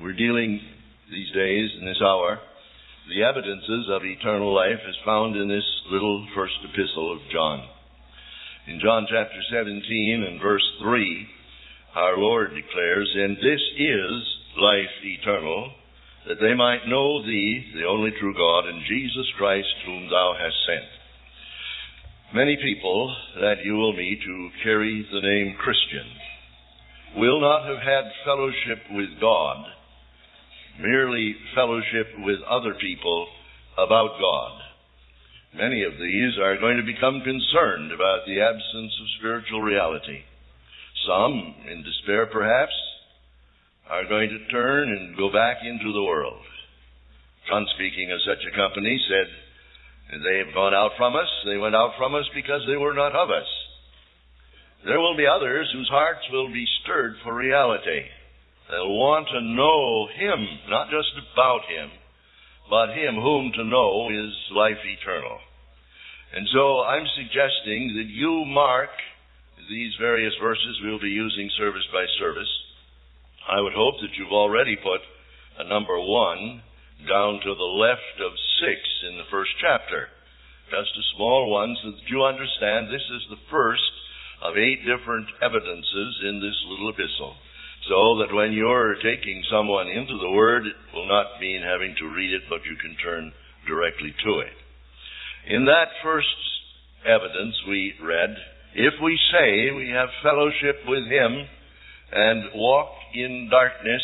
We're dealing these days, in this hour, the evidences of eternal life is found in this little first epistle of John. In John chapter 17 and verse 3, our Lord declares, And this is life eternal, that they might know thee, the only true God, and Jesus Christ, whom thou hast sent. Many people that you will meet who carry the name Christian will not have had fellowship with God, merely fellowship with other people about God. Many of these are going to become concerned about the absence of spiritual reality. Some, in despair perhaps, are going to turn and go back into the world. John, speaking of such a company, said, They have gone out from us. They went out from us because they were not of us. There will be others whose hearts will be stirred for reality. They'll want to know Him, not just about Him, but Him whom to know is life eternal. And so I'm suggesting that you mark these various verses we'll be using service by service I would hope that you've already put a number one down to the left of six in the first chapter. Just a small one so that you understand this is the first of eight different evidences in this little epistle. So that when you're taking someone into the Word, it will not mean having to read it, but you can turn directly to it. In that first evidence we read, if we say we have fellowship with Him and walk in darkness,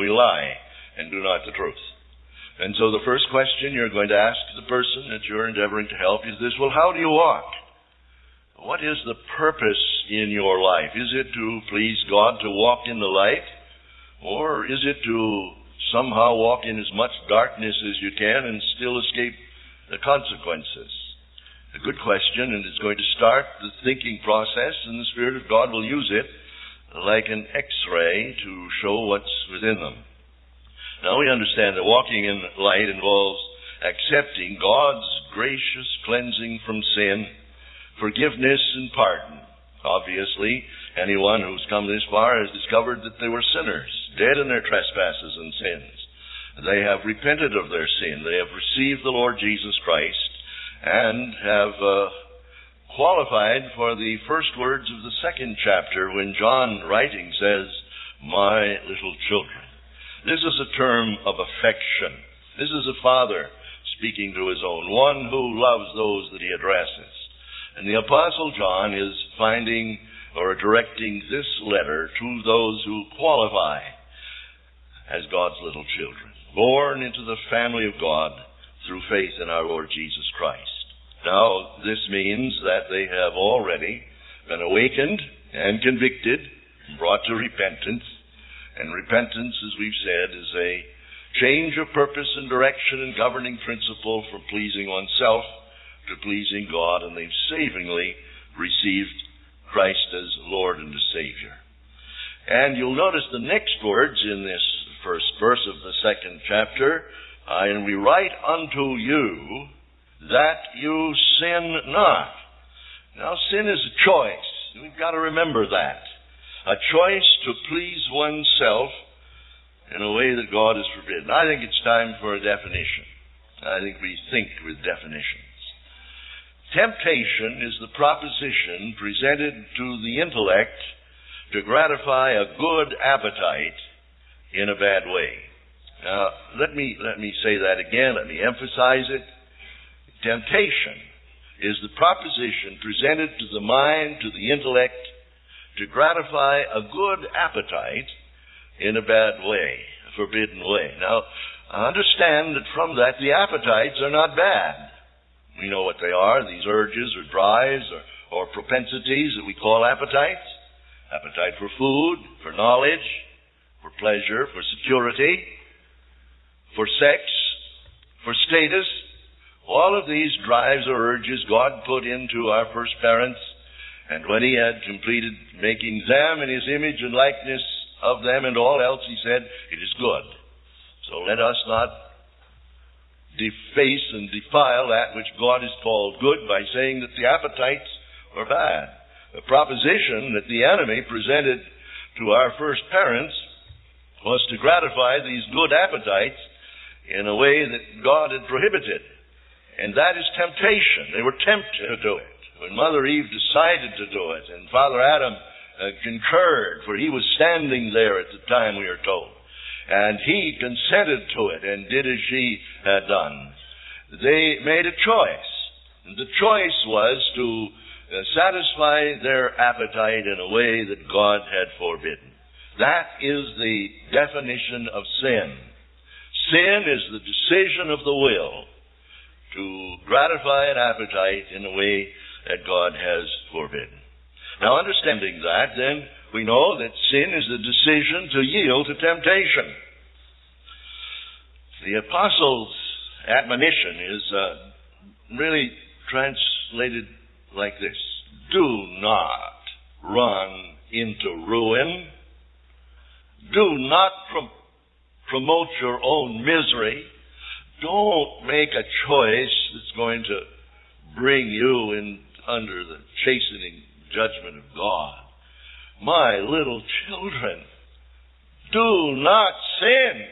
we lie and do not the truth. And so the first question you're going to ask the person that you're endeavoring to help is this, well, how do you walk? What is the purpose in your life? Is it to please God to walk in the light? Or is it to somehow walk in as much darkness as you can and still escape the consequences? A good question, and it's going to start the thinking process, and the Spirit of God will use it like an x-ray to show what's within them. Now we understand that walking in light involves accepting God's gracious cleansing from sin, forgiveness and pardon. Obviously, anyone who's come this far has discovered that they were sinners, dead in their trespasses and sins. They have repented of their sin. They have received the Lord Jesus Christ and have uh, qualified for the first words of the second chapter when John, writing, says, My little children. This is a term of affection. This is a father speaking to his own, one who loves those that he addresses. And the Apostle John is finding or directing this letter to those who qualify as God's little children, born into the family of God through faith in our Lord Jesus Christ. Now, this means that they have already been awakened and convicted, and brought to repentance. And repentance, as we've said, is a change of purpose and direction and governing principle from pleasing oneself to pleasing God, and they've savingly received Christ as Lord and Savior. And you'll notice the next words in this first verse of the second chapter, and we write unto you that you sin not. Now, sin is a choice. We've got to remember that. A choice to please oneself in a way that God has forbidden. I think it's time for a definition. I think we think with definitions. Temptation is the proposition presented to the intellect to gratify a good appetite in a bad way. Now, let me, let me say that again. Let me emphasize it. Temptation is the proposition presented to the mind, to the intellect, to gratify a good appetite in a bad way, a forbidden way. Now, understand that from that the appetites are not bad. We know what they are, these urges or drives or, or propensities that we call appetites. Appetite for food, for knowledge, for pleasure, for security, for sex, for status, all of these drives or urges God put into our first parents, and when He had completed making them in His image and likeness of them and all else, He said, It is good. So let us not deface and defile that which God has called good by saying that the appetites are bad. The proposition that the enemy presented to our first parents was to gratify these good appetites in a way that God had prohibited. And that is temptation. They were tempted to do it. When Mother Eve decided to do it, and Father Adam uh, concurred, for he was standing there at the time, we are told, and he consented to it and did as she had done. They made a choice. And the choice was to uh, satisfy their appetite in a way that God had forbidden. That is the definition of sin. Sin is the decision of the will to gratify an appetite in a way that God has forbidden. Now, understanding that, then, we know that sin is the decision to yield to temptation. The apostles' admonition is uh, really translated like this Do not run into ruin do not promote your own misery. Don't make a choice that's going to bring you in under the chastening judgment of God. My little children, do not sin,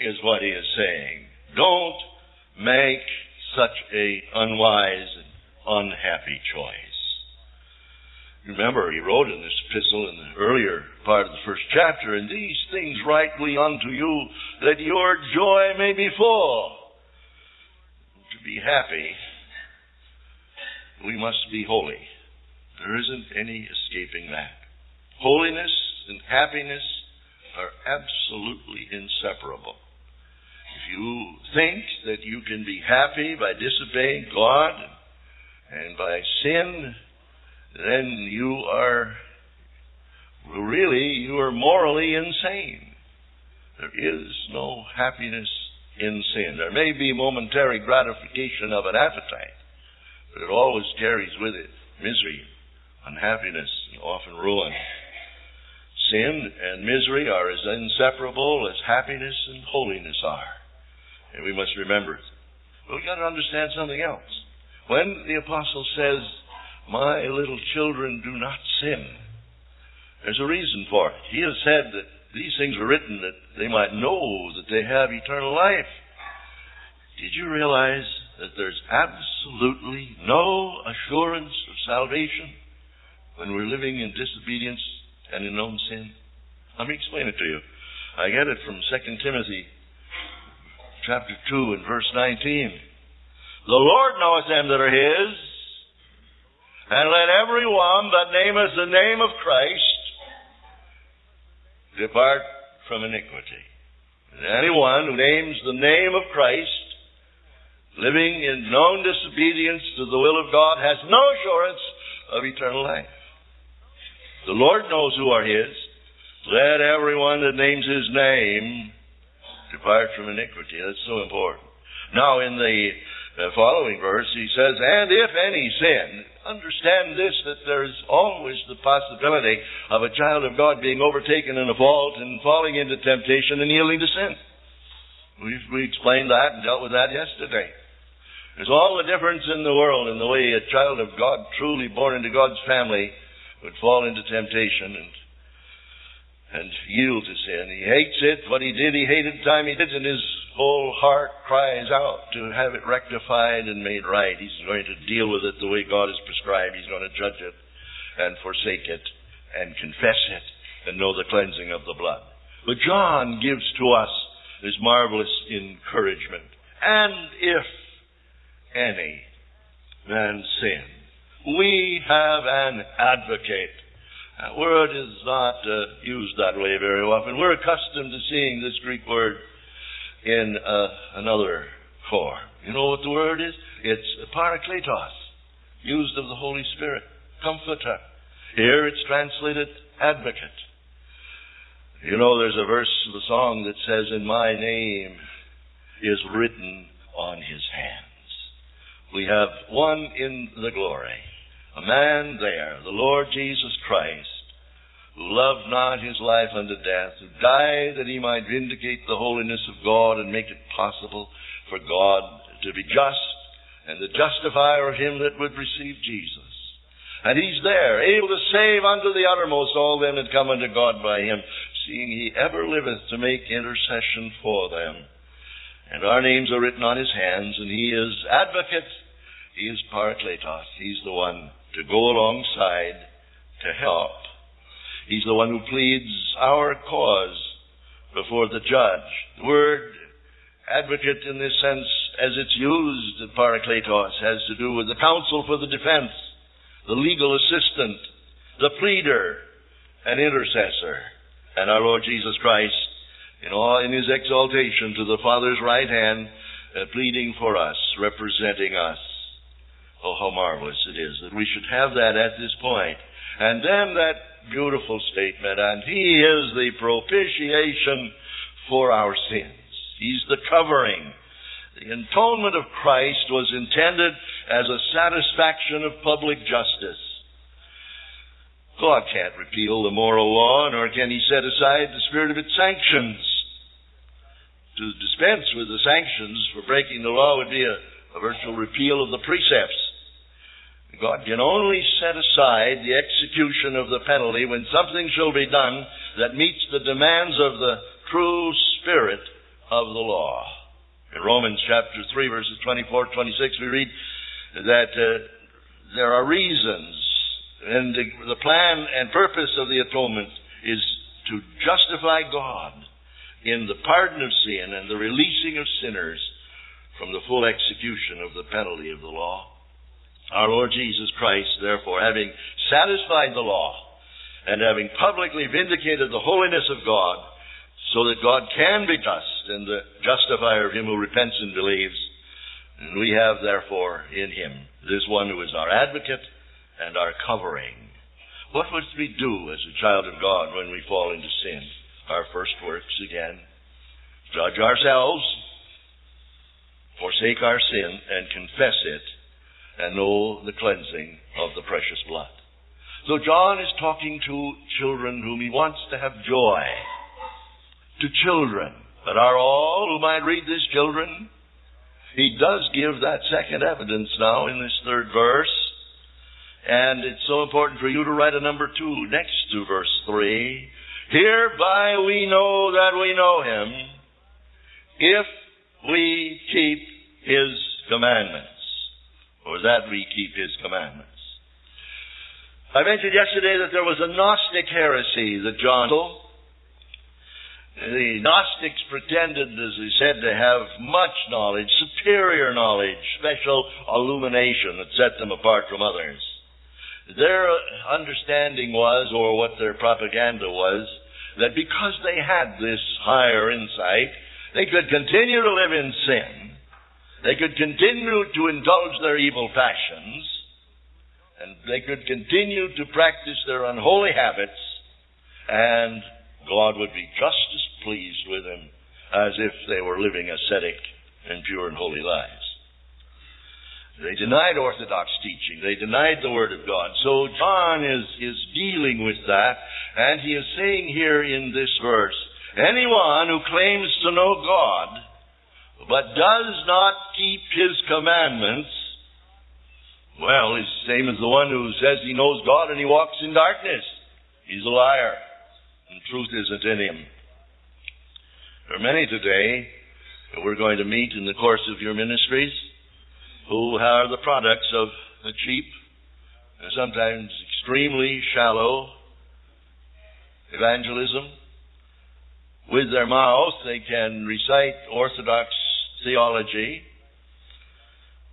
is what he is saying. Don't make such a unwise and unhappy choice. Remember, he wrote in this epistle in the earlier part of the first chapter, and these things write we unto you, that your joy may be full. To be happy, we must be holy. There isn't any escaping that. Holiness and happiness are absolutely inseparable. If you think that you can be happy by disobeying God and by sin, then you are really, you are morally insane. There is no happiness in sin. There may be momentary gratification of an appetite, but it always carries with it misery, unhappiness, and often ruin. Sin and misery are as inseparable as happiness and holiness are. And we must remember it. But we've got to understand something else. When the apostle says, my little children, do not sin. There's a reason for it. He has said that these things were written that they might know that they have eternal life. Did you realize that there's absolutely no assurance of salvation when we're living in disobedience and in known sin? Let me explain it to you. I get it from 2 Timothy chapter 2 and verse 19. The Lord knoweth them that are his, and let every one that nameth the name of Christ depart from iniquity. And anyone who names the name of Christ, living in known disobedience to the will of God, has no assurance of eternal life. The Lord knows who are His. Let everyone that names His name depart from iniquity. That's so important. Now, in the uh, following verse, he says, And if any sin, understand this, that there's always the possibility of a child of God being overtaken in a fault and falling into temptation and yielding to sin. we we explained that and dealt with that yesterday. There's all the difference in the world in the way a child of God, truly born into God's family, would fall into temptation and and yield to sin. He hates it. What he did, he hated the time he did, and his whole heart cries out to have it rectified and made right. He's going to deal with it the way God has prescribed. He's going to judge it and forsake it and confess it and know the cleansing of the blood. But John gives to us this marvelous encouragement. And if any man sin, we have an advocate. That word is not uh, used that way very often. We're accustomed to seeing this Greek word in uh, another form. You know what the word is? It's parakletos, used of the Holy Spirit, comforter. Here it's translated advocate. You know, there's a verse of the song that says, In my name is written on his hands. We have one in the glory, a man there, the Lord Jesus Christ, who loved not his life unto death, who died that he might vindicate the holiness of God and make it possible for God to be just and the justifier of him that would receive Jesus. And he's there, able to save unto the uttermost all them that come unto God by him. seeing he ever liveth to make intercession for them. And our names are written on his hands, and he is advocate, he is parakletos, he's the one to go alongside to help. He's the one who pleads our cause before the judge. The word advocate in this sense, as it's used in parakletos, has to do with the counsel for the defense, the legal assistant, the pleader, an intercessor. And our Lord Jesus Christ, in all in his exaltation to the Father's right hand, uh, pleading for us, representing us. Oh, how marvelous it is that we should have that at this point. And then that beautiful statement, and He is the propitiation for our sins. He's the covering. The atonement of Christ was intended as a satisfaction of public justice. God can't repeal the moral law, nor can He set aside the spirit of its sanctions. To dispense with the sanctions for breaking the law would be a, a virtual repeal of the precepts. God can only set aside the execution of the penalty when something shall be done that meets the demands of the true spirit of the law. In Romans chapter 3 verses 24 26 we read that uh, there are reasons and the, the plan and purpose of the atonement is to justify God in the pardon of sin and the releasing of sinners from the full execution of the penalty of the law. Our Lord Jesus Christ, therefore, having satisfied the law and having publicly vindicated the holiness of God, so that God can be just and the justifier of him who repents and believes, and we have, therefore, in him this one who is our advocate and our covering. What must we do as a child of God when we fall into sin? Our first works again. Judge ourselves, forsake our sin, and confess it, and know the cleansing of the precious blood. So John is talking to children whom he wants to have joy. To children that are all who might read this children. He does give that second evidence now in this third verse. And it's so important for you to write a number two next to verse three. Hereby we know that we know him if we keep his commandments. Or that we keep his commandments. I mentioned yesterday that there was a Gnostic heresy that John the Gnostics pretended, as he said, to have much knowledge, superior knowledge, special illumination that set them apart from others. Their understanding was, or what their propaganda was, that because they had this higher insight, they could continue to live in sin, they could continue to indulge their evil passions, and they could continue to practice their unholy habits, and God would be just as pleased with them as if they were living ascetic and pure and holy lives. They denied Orthodox teaching. They denied the Word of God. So John is, is dealing with that, and he is saying here in this verse, anyone who claims to know God, but does not keep His commandments, well, is the same as the one who says he knows God and he walks in darkness. He's a liar, and truth isn't in him. There are many today that we're going to meet in the course of your ministries who are the products of a cheap and sometimes extremely shallow evangelism. With their mouth, they can recite orthodox theology,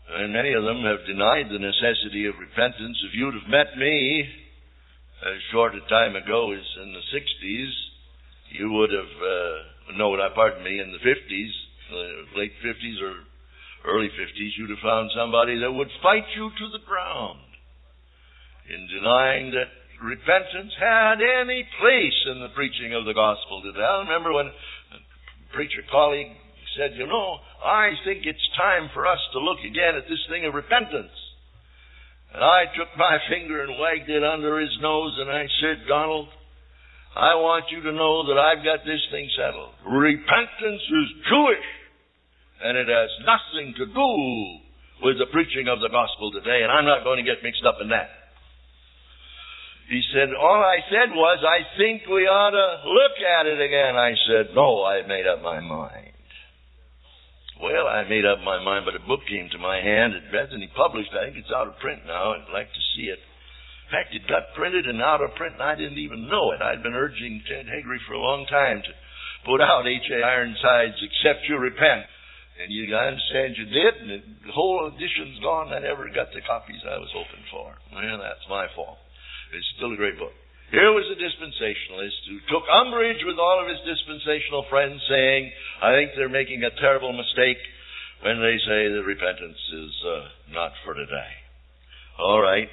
and many of them have denied the necessity of repentance. If you'd have met me as short a time ago as in the 60s, you would have, uh, no, pardon me, in the 50s, uh, late 50s or early 50s, you'd have found somebody that would fight you to the ground in denying that repentance had any place in the preaching of the gospel today. I remember when a preacher colleague said, You know, I think it's time for us to look again at this thing of repentance. And I took my finger and wagged it under his nose and I said, Donald, I want you to know that I've got this thing settled. Repentance is Jewish and it has nothing to do with the preaching of the gospel today, and I'm not going to get mixed up in that. He said, All I said was, I think we ought to look at it again. I said, No, I've made up my mind. Well, I made up my mind, but a book came to my hand. It hasn't he published. I think it's out of print now. I'd like to see it. In fact, it got printed and out of print, and I didn't even know it. I'd been urging Ted Haggard for a long time to put out H.A. Ironside's, Except You Repent. And you understand you did, and the whole edition's gone. I never got the copies I was hoping for. Well, that's my fault. It's still a great book. Here was a dispensationalist who took umbrage with all of his dispensational friends, saying, I think they're making a terrible mistake when they say that repentance is uh, not for today. All right.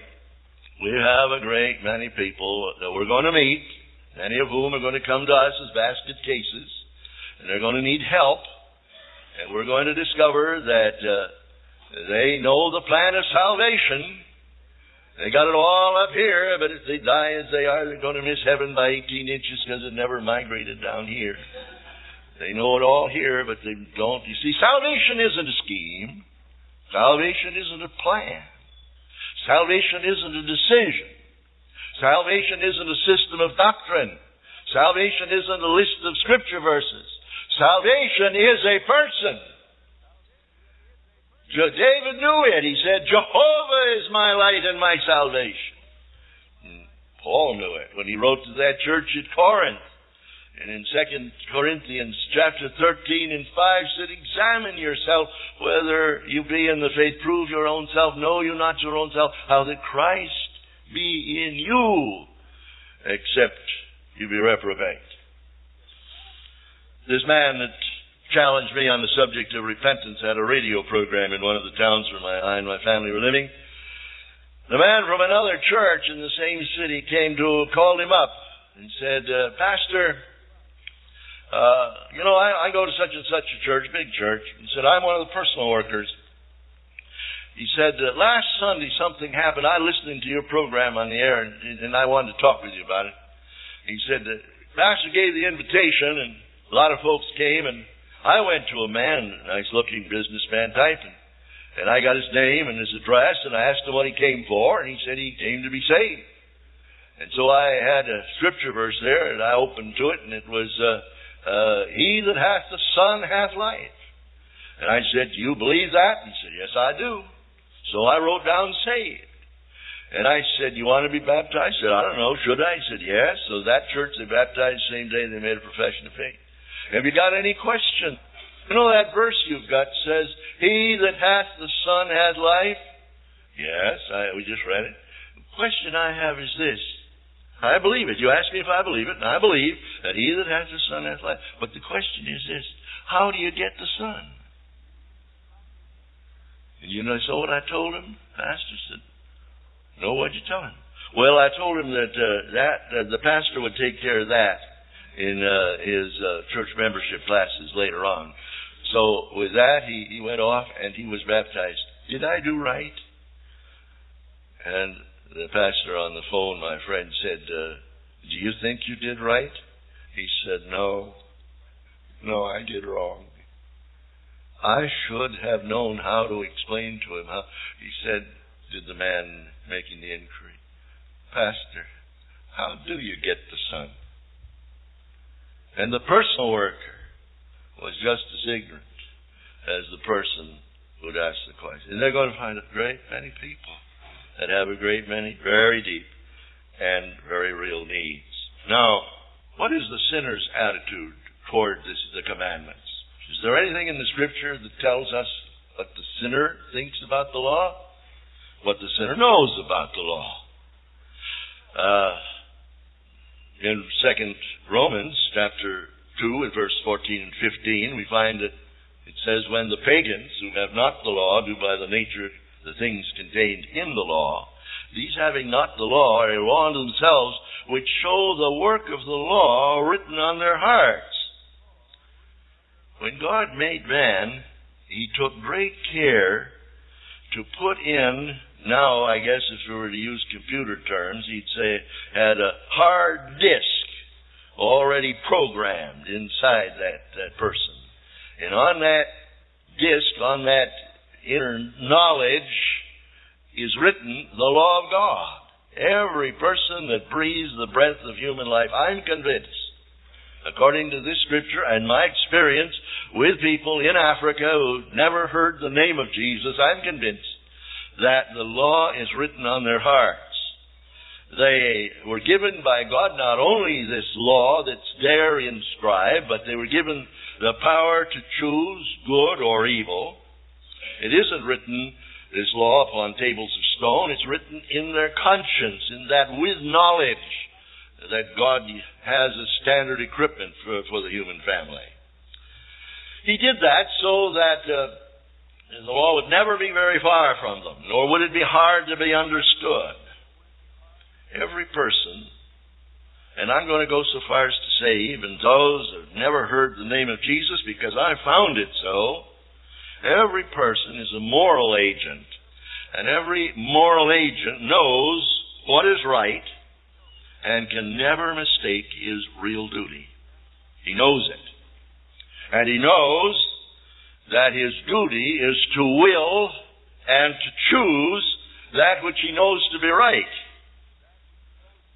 We have a great many people that we're going to meet, many of whom are going to come to us as basket cases, and they're going to need help. And we're going to discover that uh, they know the plan of salvation. They got it all up here, but if they die as they are, they're going to miss heaven by 18 inches because it never migrated down here. They know it all here, but they don't. You see, salvation isn't a scheme. Salvation isn't a plan. Salvation isn't a decision. Salvation isn't a system of doctrine. Salvation isn't a list of scripture verses. Salvation is a person. David knew it. He said, Jehovah is my light and my salvation. And Paul knew it when he wrote to that church at Corinth. And in 2 Corinthians chapter 13 and 5 said, Examine yourself whether you be in the faith. Prove your own self. Know you not your own self. How that Christ be in you, except you be reprobate. This man that challenged me on the subject of repentance at a radio program in one of the towns where my, I and my family were living. The man from another church in the same city came to, called him up and said, uh, Pastor, uh, you know, I, I go to such and such a church, big church. He said, I'm one of the personal workers. He said, uh, last Sunday something happened. I listened to your program on the air and, and I wanted to talk with you about it. He said, the Pastor gave the invitation and a lot of folks came, and I went to a man, nice looking businessman type, and, and I got his name and his address, and I asked him what he came for, and he said he came to be saved. And so I had a scripture verse there, and I opened to it, and it was, uh, uh, He that hath the Son hath life. And I said, Do you believe that? And He said, Yes, I do. So I wrote down saved. And I said, You want to be baptized? He said, I don't know. Should I? He said, Yes. So that church, they baptized the same day they made a profession of faith. Have you got any question? You know that verse you've got says, He that hath the Son hath life? Yes, I, we just read it. The question I have is this. I believe it. You ask me if I believe it, and I believe that he that hath the Son hath life. But the question is this. How do you get the Son? And you know, so what I told him? Pastor said, No, what'd you tell him? Well, I told him that uh, that uh, the pastor would take care of that in uh, his uh, church membership classes later on. So with that, he, he went off and he was baptized. Did I do right? And the pastor on the phone, my friend, said, uh, Do you think you did right? He said, No. No, I did wrong. I should have known how to explain to him how. He said, Did the man making the inquiry, Pastor, how do you get the Son? And the personal worker was just as ignorant as the person who'd asked the question. And they're going to find a great many people that have a great many very deep and very real needs. Now, what is the sinner's attitude toward this, the commandments? Is there anything in the scripture that tells us what the sinner thinks about the law? What the sinner knows about the law? Uh, in Second Romans chapter two and verse fourteen and fifteen, we find that it says, "When the pagans who have not the law do by the nature the things contained in the law, these having not the law are a law unto themselves, which show the work of the law written on their hearts." When God made man, He took great care to put in now, I guess if we were to use computer terms, he'd say had a hard disk already programmed inside that, that person. And on that disk, on that inner knowledge, is written the law of God. Every person that breathes the breath of human life, I'm convinced, according to this scripture and my experience with people in Africa who've never heard the name of Jesus, I'm convinced that the law is written on their hearts. They were given by God not only this law that's there inscribed, but they were given the power to choose good or evil. It isn't written this law upon tables of stone. It's written in their conscience, in that with knowledge that God has a standard equipment for, for the human family. He did that so that uh, the law would never be very far from them, nor would it be hard to be understood. Every person, and I'm going to go so far as to say, even those who have never heard the name of Jesus, because I found it so, Every person is a moral agent. And every moral agent knows what is right and can never mistake his real duty. He knows it. And he knows that his duty is to will and to choose that which he knows to be right.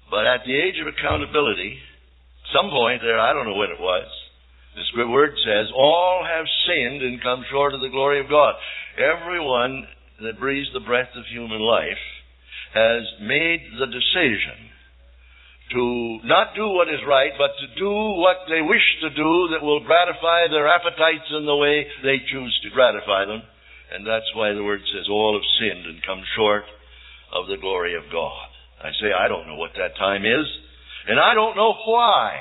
But at the age of accountability, some point there, I don't know when it was, the word says, all have sinned and come short of the glory of God. Everyone that breathes the breath of human life has made the decision to not do what is right, but to do what they wish to do that will gratify their appetites in the way they choose to gratify them. And that's why the word says, all have sinned and come short of the glory of God. I say, I don't know what that time is, and I don't know why.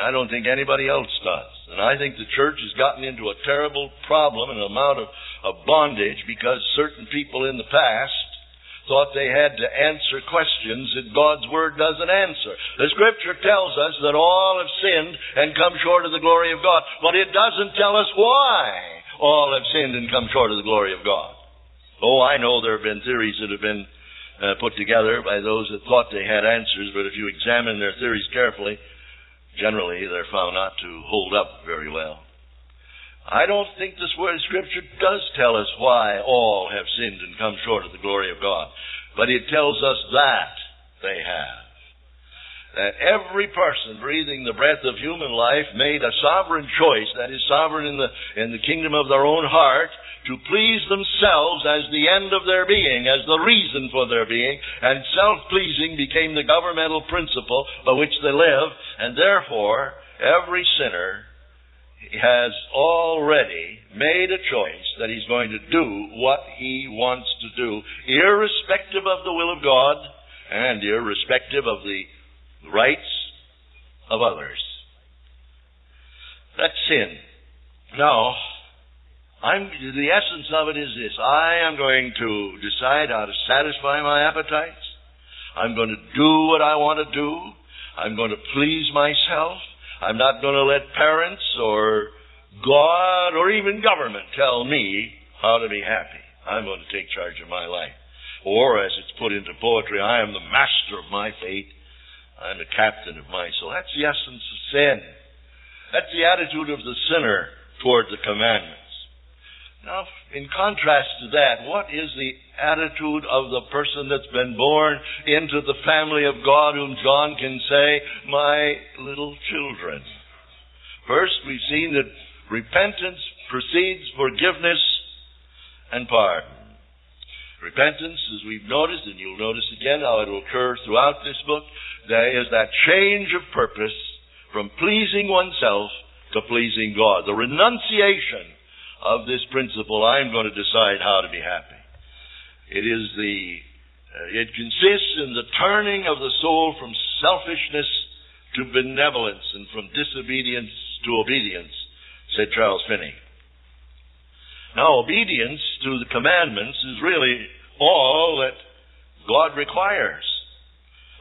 I don't think anybody else does. And I think the church has gotten into a terrible problem and amount of, of bondage because certain people in the past thought they had to answer questions that God's Word doesn't answer. The Scripture tells us that all have sinned and come short of the glory of God, but it doesn't tell us why all have sinned and come short of the glory of God. Oh, I know there have been theories that have been uh, put together by those that thought they had answers, but if you examine their theories carefully, generally they're found not to hold up very well. I don't think this word Scripture does tell us why all have sinned and come short of the glory of God, but it tells us that they have. That every person breathing the breath of human life made a sovereign choice, that is sovereign in the, in the kingdom of their own heart, to please themselves as the end of their being, as the reason for their being, and self-pleasing became the governmental principle by which they live, and therefore every sinner has already made a choice that he's going to do what he wants to do, irrespective of the will of God and irrespective of the rights of others. That's sin. Now, I'm, the essence of it is this. I am going to decide how to satisfy my appetites. I'm going to do what I want to do. I'm going to please myself. I'm not going to let parents or God or even government tell me how to be happy. I'm going to take charge of my life. Or, as it's put into poetry, I am the master of my fate. I'm the captain of my soul. That's the essence of sin. That's the attitude of the sinner toward the commandment. Now, in contrast to that, what is the attitude of the person that's been born into the family of God whom John can say, my little children? First, we've seen that repentance precedes forgiveness and pardon. Repentance, as we've noticed, and you'll notice again how it will occur throughout this book, there is that change of purpose from pleasing oneself to pleasing God. The renunciation of this principle, I'm going to decide how to be happy. It is the, uh, it consists in the turning of the soul from selfishness to benevolence and from disobedience to obedience, said Charles Finney. Now, obedience to the commandments is really all that God requires.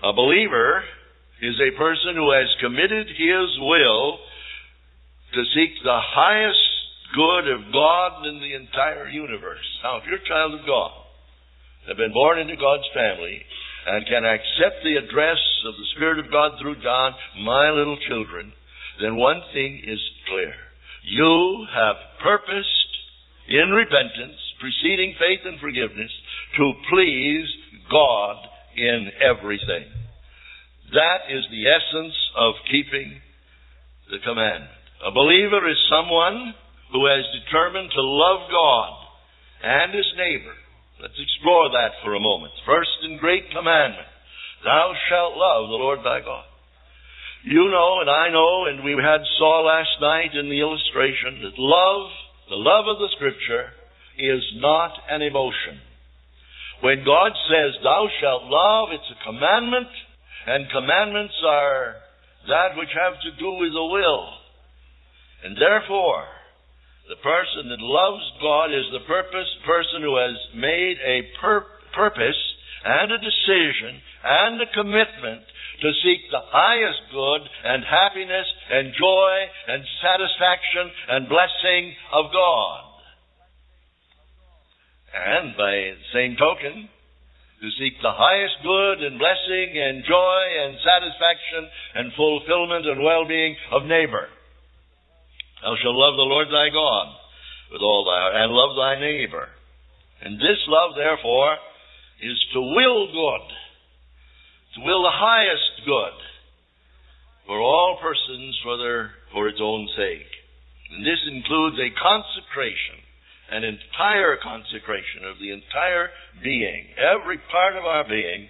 A believer is a person who has committed his will to seek the highest good of God in the entire universe. Now, if you're a child of God, have been born into God's family, and can accept the address of the Spirit of God through John, my little children, then one thing is clear. You have purposed in repentance, preceding faith and forgiveness, to please God in everything. That is the essence of keeping the commandment. A believer is someone who has determined to love God and his neighbor. Let's explore that for a moment. First and great commandment Thou shalt love the Lord thy God. You know, and I know, and we had saw last night in the illustration that love, the love of the Scripture, is not an emotion. When God says, Thou shalt love, it's a commandment, and commandments are that which have to do with the will. And therefore, the person that loves God is the purpose, person who has made a pur- purpose and a decision and a commitment to seek the highest good and happiness and joy and satisfaction and blessing of God. And by the same token, to seek the highest good and blessing and joy and satisfaction and fulfillment and well-being of neighbor. Thou shalt love the Lord thy God with all thy heart and love thy neighbor. And this love, therefore, is to will good to will the highest good for all persons for their for its own sake. And this includes a consecration, an entire consecration of the entire being, every part of our being,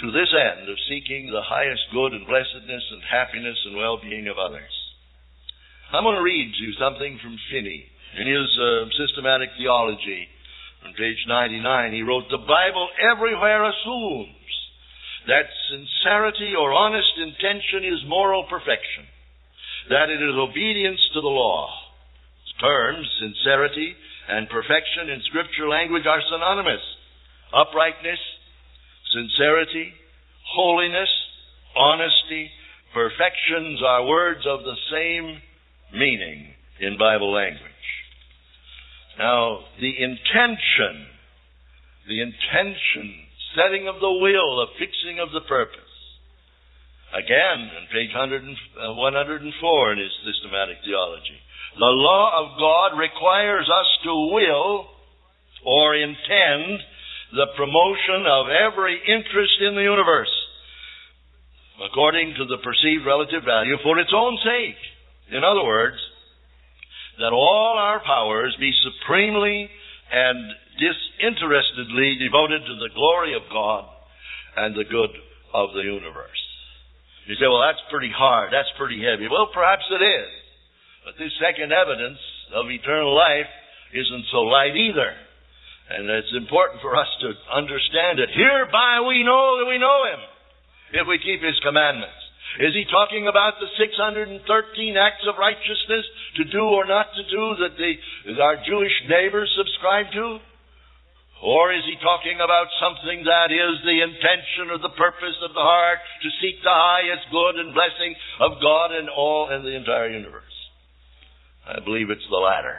to this end of seeking the highest good and blessedness and happiness and well-being of others. I'm going to read to you something from Finney in his uh, systematic theology on page 99. He wrote, The Bible everywhere assumes that sincerity or honest intention is moral perfection, that it is obedience to the law. Terms, sincerity and perfection in scripture language are synonymous. Uprightness, sincerity, holiness, honesty, perfections are words of the same meaning in Bible language. Now, the intention, the intention setting of the will, the fixing of the purpose. Again, on page 100 uh, 104 in his systematic theology. The law of God requires us to will or intend the promotion of every interest in the universe according to the perceived relative value for its own sake. In other words, that all our powers be supremely and disinterestedly devoted to the glory of God and the good of the universe. You say, well, that's pretty hard. That's pretty heavy. Well, perhaps it is. But this second evidence of eternal life isn't so light either. And it's important for us to understand it. Hereby we know that we know Him if we keep His commandments. Is he talking about the 613 acts of righteousness to do or not to do that the, our Jewish neighbors subscribe to? Or is he talking about something that is the intention or the purpose of the heart to seek the highest good and blessing of God and all and the entire universe? I believe it's the latter.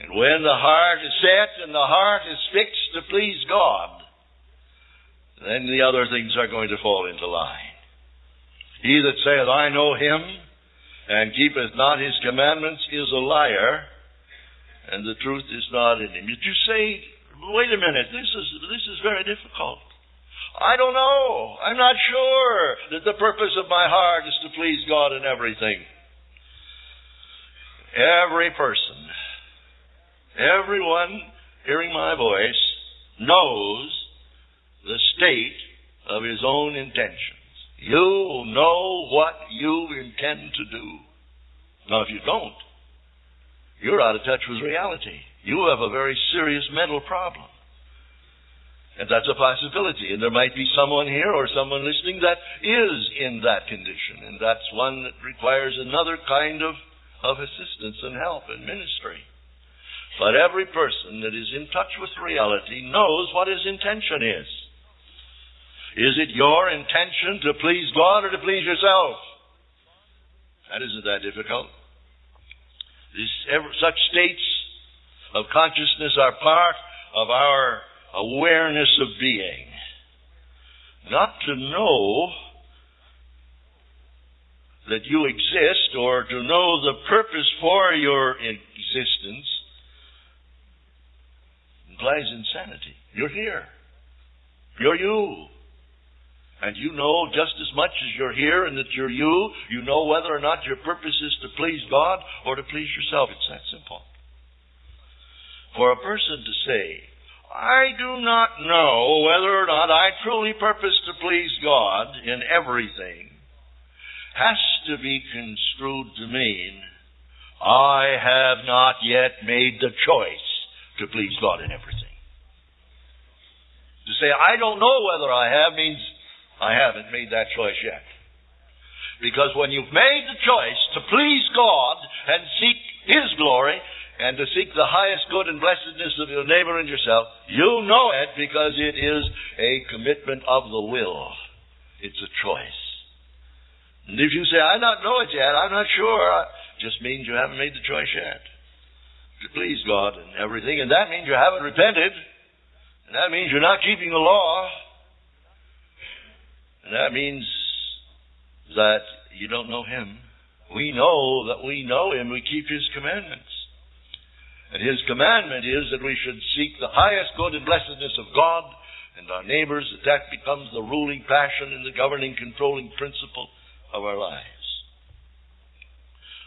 And when the heart is set and the heart is fixed to please God, then the other things are going to fall into line. He that saith, I know him, and keepeth not his commandments, is a liar, and the truth is not in him. Did you say, wait a minute, this is, this is very difficult. I don't know. I'm not sure that the purpose of my heart is to please God in everything. Every person, everyone hearing my voice, knows the state of his own intentions. You know what you intend to do. Now, if you don't, you're out of touch with reality you have a very serious mental problem. And that's a possibility. And there might be someone here or someone listening that is in that condition. And that's one that requires another kind of, of assistance and help and ministry. But every person that is in touch with reality knows what his intention is. Is it your intention to please God or to please yourself? That isn't that difficult. Such states of consciousness are part of our awareness of being. Not to know that you exist or to know the purpose for your existence implies insanity. You're here. You're you. And you know just as much as you're here and that you're you, you know whether or not your purpose is to please God or to please yourself. It's that simple. For a person to say, I do not know whether or not I truly purpose to please God in everything, has to be construed to mean, I have not yet made the choice to please God in everything. To say, I don't know whether I have means I haven't made that choice yet. Because when you've made the choice to please God and seek His glory and to seek the highest good and blessedness of your neighbor and yourself, you know it because it is a commitment of the will. It's a choice. And if you say, I don't know it yet, I'm not sure, just means you haven't made the choice yet to please God and everything, and that means you haven't repented. And that means you're not keeping the law. And that means that you don't know Him. We know that we know Him. We keep His commandments. And His commandment is that we should seek the highest good and blessedness of God and our neighbors, that that becomes the ruling passion and the governing, controlling principle of our lives.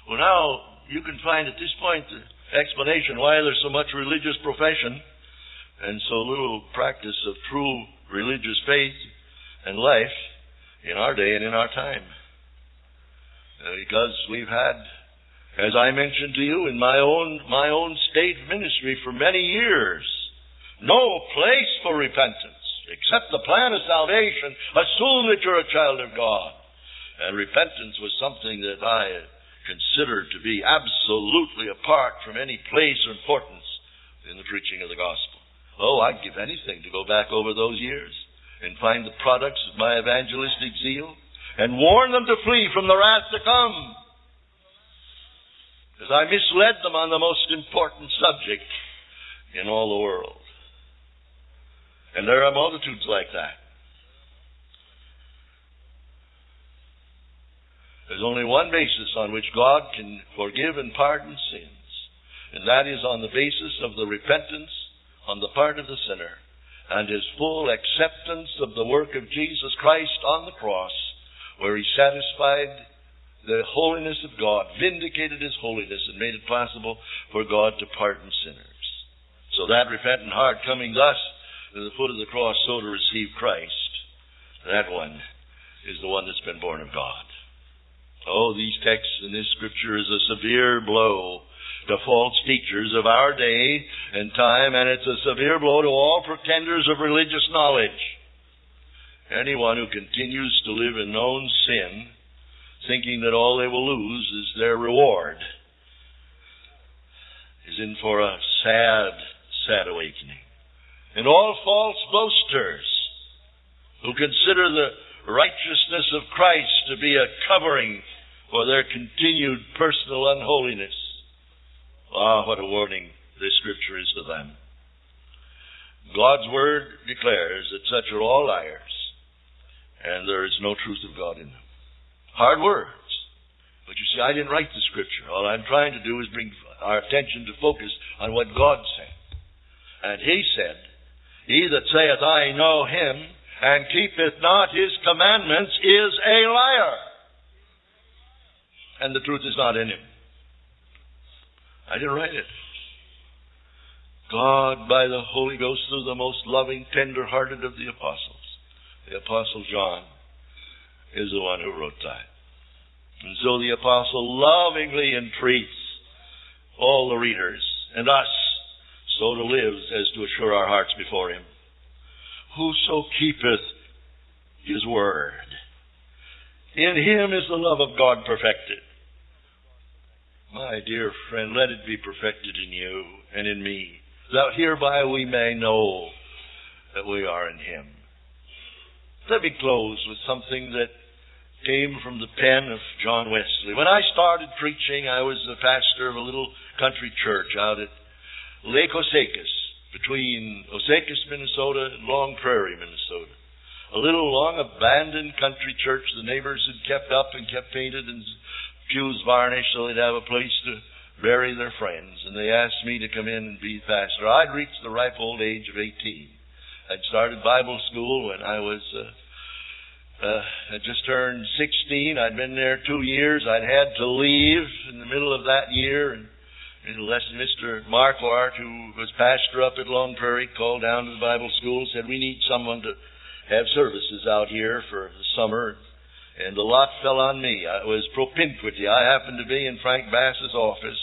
Well, now, you can find at this point the explanation why there's so much religious profession and so little practice of true religious faith and life in our day and in our time. Uh, because we've had, as I mentioned to you in my own, my own state ministry for many years, no place for repentance except the plan of salvation. Assume that you're a child of God. And repentance was something that I considered to be absolutely apart from any place or importance in the preaching of the gospel. Oh, I'd give anything to go back over those years and find the products of my evangelistic zeal and warn them to flee from the wrath to come. Because I misled them on the most important subject in all the world. And there are multitudes like that. There's only one basis on which God can forgive and pardon sins, and that is on the basis of the repentance on the part of the sinner and his full acceptance of the work of Jesus Christ on the cross, where he satisfied the holiness of God, vindicated his holiness, and made it possible for God to pardon sinners. So that repentant heart coming thus to the foot of the cross, so to receive Christ, that one is the one that's been born of God. Oh, these texts in this scripture is a severe blow to false teachers of our day and time, and it's a severe blow to all pretenders of religious knowledge. Anyone who continues to live in known sin, thinking that all they will lose is their reward, is in for a sad, sad awakening. And all false boasters who consider the righteousness of Christ to be a covering for their continued personal unholiness Ah, what a warning this scripture is to them. God's word declares that such are all liars, and there is no truth of God in them. Hard words. But you see, I didn't write the scripture. All I'm trying to do is bring our attention to focus on what God said. And He said, He that saith, I know Him, and keepeth not His commandments, is a liar. And the truth is not in Him. I didn't write it. God, by the Holy Ghost, through the most loving, tender hearted of the apostles, the Apostle John, is the one who wrote that. And so the apostle lovingly entreats all the readers and us so to live as to assure our hearts before him. Whoso keepeth his word, in him is the love of God perfected. My dear friend, let it be perfected in you and in me, that hereby we may know that we are in Him. Let me close with something that came from the pen of John Wesley. When I started preaching, I was the pastor of a little country church out at Lake Osakis, between Osakis, Minnesota and Long Prairie, Minnesota. A little long abandoned country church the neighbors had kept up and kept painted and pews varnished so they'd have a place to bury their friends. And they asked me to come in and be pastor. I'd reached the ripe old age of 18. I'd started Bible school when I was, uh, uh, I just turned 16. I'd been there two years. I'd had to leave in the middle of that year. And, unless Mr. Marquardt, who was pastor up at Long Prairie, called down to the Bible school and said, we need someone to have services out here for the summer. And the lot fell on me. It was propinquity. I happened to be in Frank Bass's office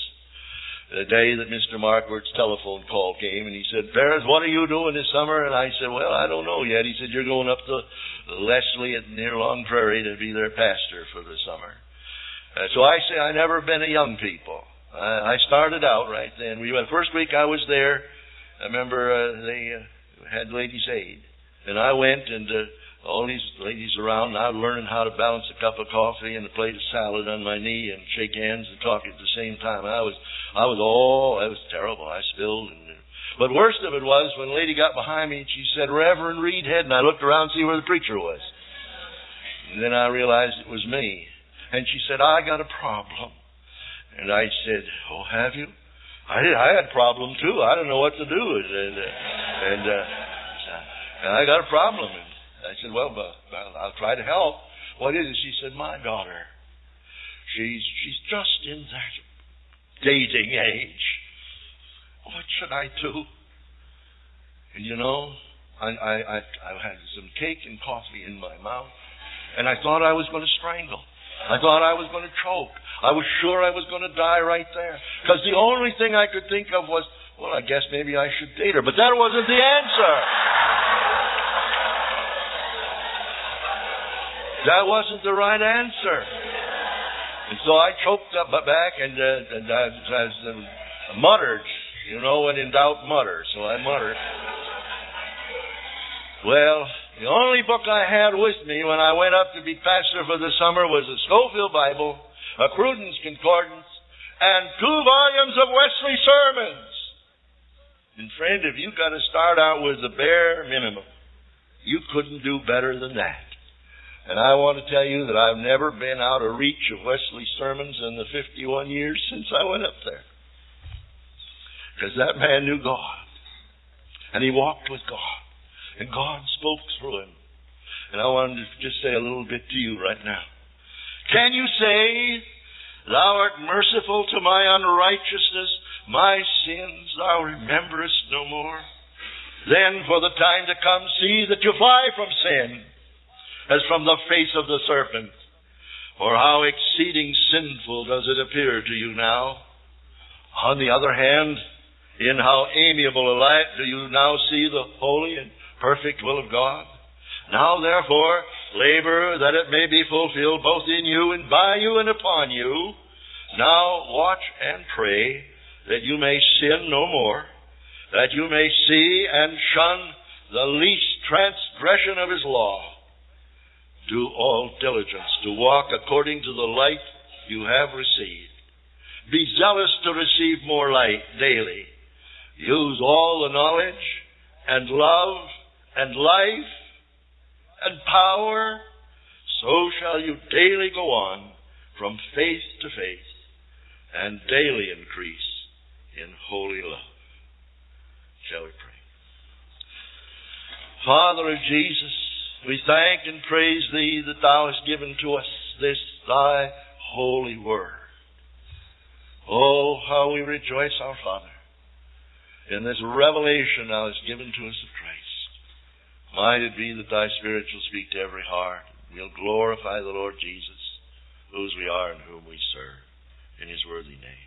the day that Mr. Marquardt's telephone call came, and he said, Ferris, what are you doing this summer? And I said, well, I don't know yet. He said, you're going up to Leslie at near Long Prairie to be their pastor for the summer. Uh, so I say I never been a young people. I, I started out right then. We went first week I was there. I remember uh, they uh, had ladies' aid, and I went and. Uh, all these ladies around now learning how to balance a cup of coffee and a plate of salad on my knee and shake hands and talk at the same time. I was, I was all, it was terrible. I spilled and, but worst of it was when a lady got behind me and she said, Reverend Reidhead, and I looked around to see where the preacher was. And then I realized it was me. And she said, I got a problem. And I said, Oh, have you? I did. I had a problem too. I don't know what to do. And, uh, and, uh, I got a problem. And I said, well, I'll try to help. What is it? She said, my daughter. She's she's just in that dating age. What should I do? And you know, I, I, I, I had some cake and coffee in my mouth, and I thought I was going to strangle. I thought I was going to choke. I was sure I was going to die right there. Because the only thing I could think of was, well, I guess maybe I should date her. But that wasn't the answer. That wasn't the right answer. And so I choked up my back and, uh, and I, I, I muttered. You know, when in doubt, mutter. So I muttered. Well, the only book I had with me when I went up to be pastor for the summer was a Scofield Bible, a Cruden's Concordance, and two volumes of Wesley sermons. And friend, if you got to start out with the bare minimum, you couldn't do better than that. And I want to tell you that I've never been out of reach of Wesley's sermons in the 51 years since I went up there. Because that man knew God. And he walked with God. And God spoke through him. And I wanted to just say a little bit to you right now. Can you say, Thou art merciful to my unrighteousness, my sins thou rememberest no more? Then for the time to come see that you fly from sin as from the face of the serpent. For how exceeding sinful does it appear to you now? On the other hand, in how amiable a light do you now see the holy and perfect will of God? Now therefore, labor that it may be fulfilled both in you and by you and upon you. Now watch and pray that you may sin no more, that you may see and shun the least transgression of his law do all diligence to walk according to the light you have received. Be zealous to receive more light daily. Use all the knowledge and love and life and power. So shall you daily go on from faith to faith and daily increase in holy love. Shall we pray? Father of Jesus, we thank and praise Thee that Thou hast given to us this Thy holy word. Oh, how we rejoice, our Father, in this revelation Thou hast given to us of Christ. Might it be that Thy Spirit shall speak to every heart. We'll glorify the Lord Jesus, whose we are and whom we serve, in His worthy name.